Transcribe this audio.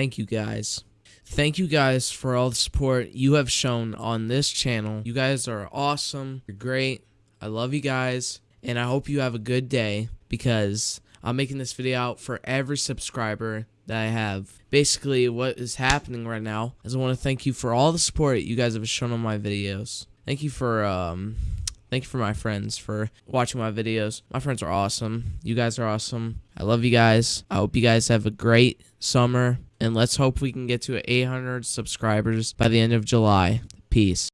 thank you guys. Thank you guys for all the support you have shown on this channel. You guys are awesome. You're great. I love you guys. And I hope you have a good day because I'm making this video out for every subscriber that I have. Basically, what is happening right now is I want to thank you for all the support you guys have shown on my videos. Thank you for um thank you for my friends for watching my videos. My friends are awesome. You guys are awesome. I love you guys. I hope you guys have a great summer and let's hope we can get to 800 subscribers by the end of July. Peace.